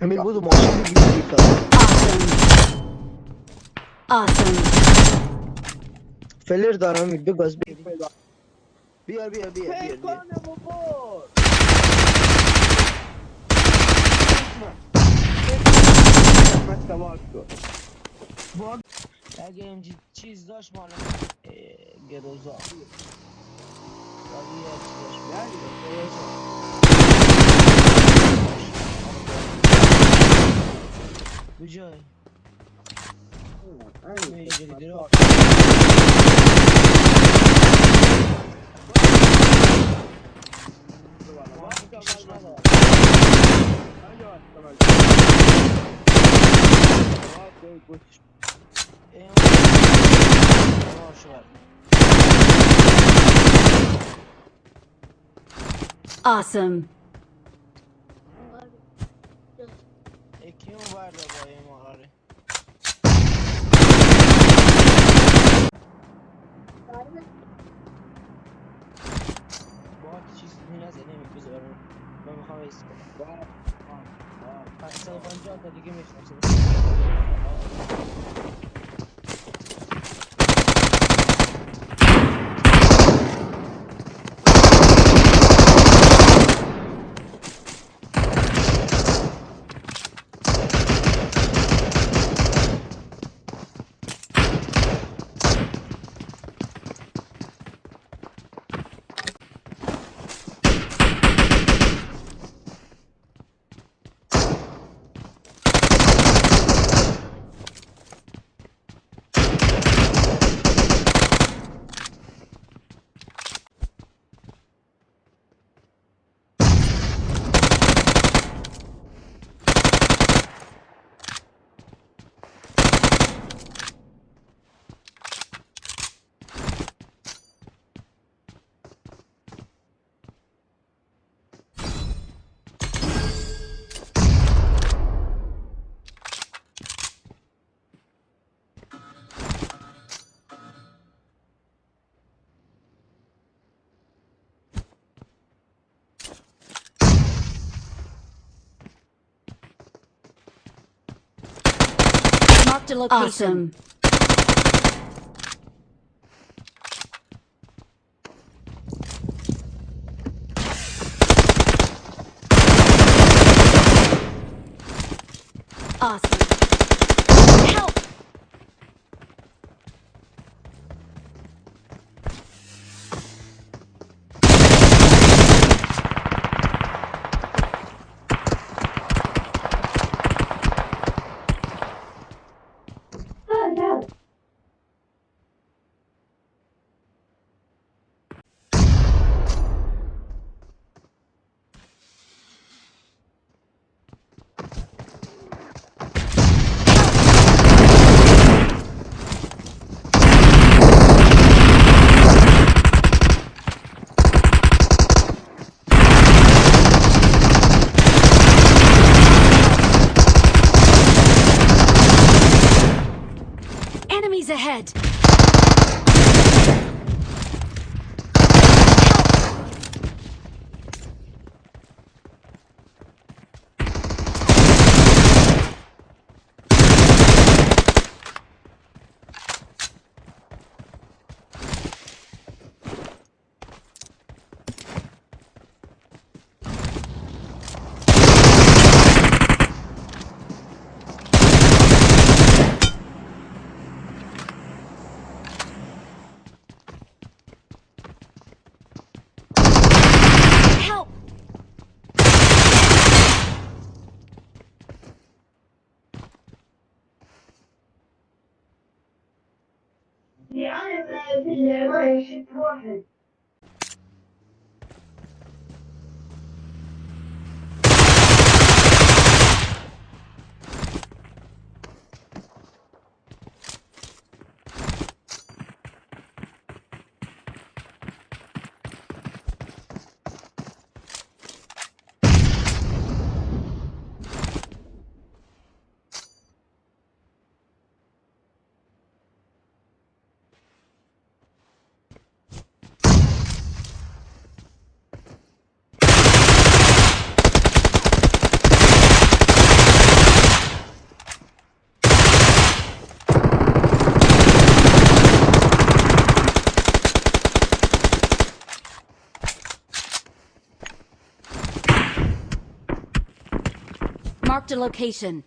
I mean, it was a one. Awesome. Awesome. Fellas, the army big us big. We are, we are, we are. Hey, corner, Bobo. Again, cheese dash man. Get those up. Yeah, yeah, yeah. Vijay. Awesome. چیزی نزد نمیفوز برای آره. من می‌خوام ریس کنم. بله، بله، بله. پس سال پنجاه تا دیگه می‌شناسیم. Marked a location. Awesome. Awesome. be their worship. Marked a location.